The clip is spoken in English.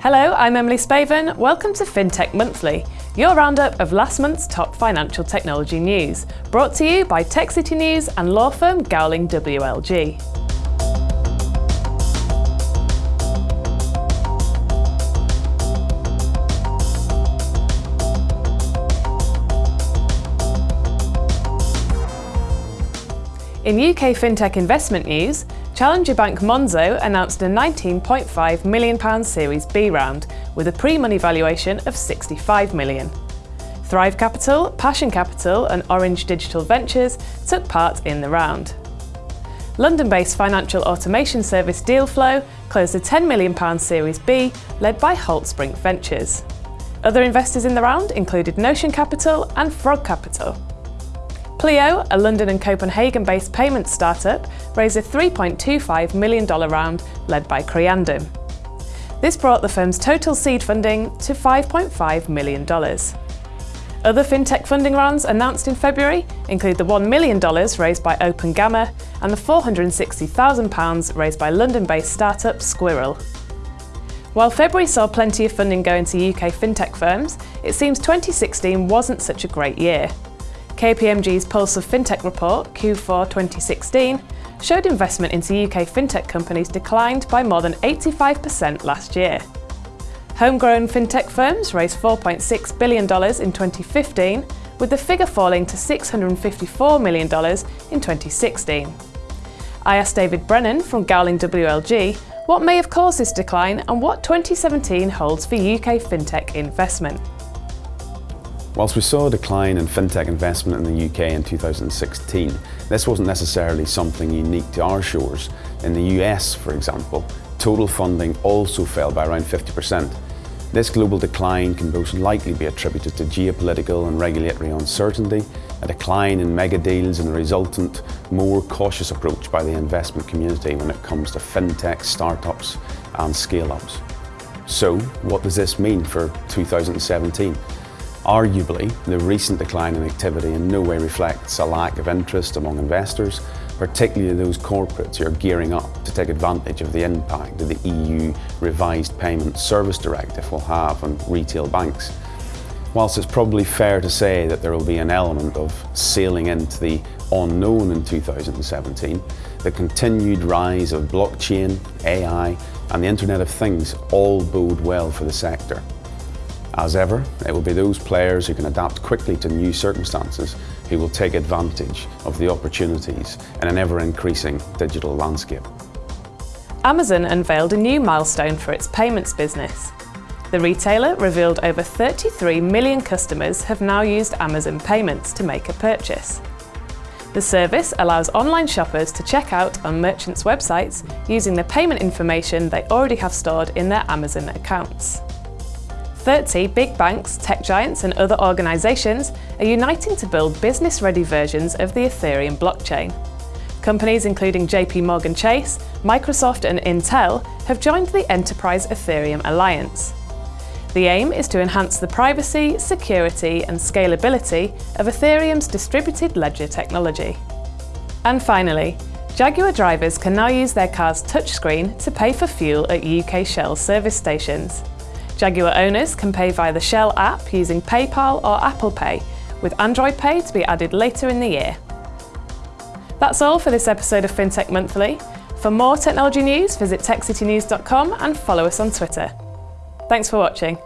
Hello, I'm Emily Spaven. Welcome to FinTech Monthly, your roundup of last month's top financial technology news, brought to you by Tech City News and law firm Gowling WLG. In UK fintech investment news, Challenger Bank Monzo announced a £19.5 million Series B round with a pre-money valuation of £65 million. Thrive Capital, Passion Capital and Orange Digital Ventures took part in the round. London-based financial automation service Dealflow closed a £10 million Series B led by Holtzbrinck Ventures. Other investors in the round included Notion Capital and Frog Capital. Pleo, a London and Copenhagen-based payments startup, raised a $3.25 million round led by Creandum. This brought the firm's total seed funding to $5.5 million. Other fintech funding rounds announced in February include the $1 million raised by OpenGamma and the £460,000 raised by London-based startup Squirrel. While February saw plenty of funding go into UK fintech firms, it seems 2016 wasn't such a great year. KPMG's Pulse of FinTech report, Q4 2016, showed investment into UK fintech companies declined by more than 85% last year. Homegrown fintech firms raised $4.6 billion in 2015, with the figure falling to $654 million in 2016. I asked David Brennan from Gowling WLG what may have caused this decline and what 2017 holds for UK fintech investment. Whilst we saw a decline in fintech investment in the UK in 2016, this wasn't necessarily something unique to our shores. In the US, for example, total funding also fell by around 50%. This global decline can most likely be attributed to geopolitical and regulatory uncertainty, a decline in mega deals and a resultant, more cautious approach by the investment community when it comes to fintech, startups and scale-ups. So, what does this mean for 2017? Arguably, the recent decline in activity in no way reflects a lack of interest among investors, particularly those corporates who are gearing up to take advantage of the impact that the EU revised Payment Service Directive will have on retail banks. Whilst it's probably fair to say that there will be an element of sailing into the unknown in 2017, the continued rise of blockchain, AI and the Internet of Things all bode well for the sector. As ever, it will be those players who can adapt quickly to new circumstances who will take advantage of the opportunities in an ever-increasing digital landscape. Amazon unveiled a new milestone for its payments business. The retailer revealed over 33 million customers have now used Amazon Payments to make a purchase. The service allows online shoppers to check out on merchants' websites using the payment information they already have stored in their Amazon accounts. 30 big banks, tech giants and other organisations are uniting to build business-ready versions of the Ethereum blockchain. Companies including JP Morgan Chase, Microsoft and Intel have joined the Enterprise Ethereum Alliance. The aim is to enhance the privacy, security and scalability of Ethereum's distributed ledger technology. And finally, Jaguar drivers can now use their car's touchscreen to pay for fuel at UK Shell service stations. Jaguar owners can pay via the Shell app using PayPal or Apple Pay, with Android Pay to be added later in the year. That's all for this episode of FinTech Monthly. For more technology news, visit techcitynews.com and follow us on Twitter. Thanks for watching.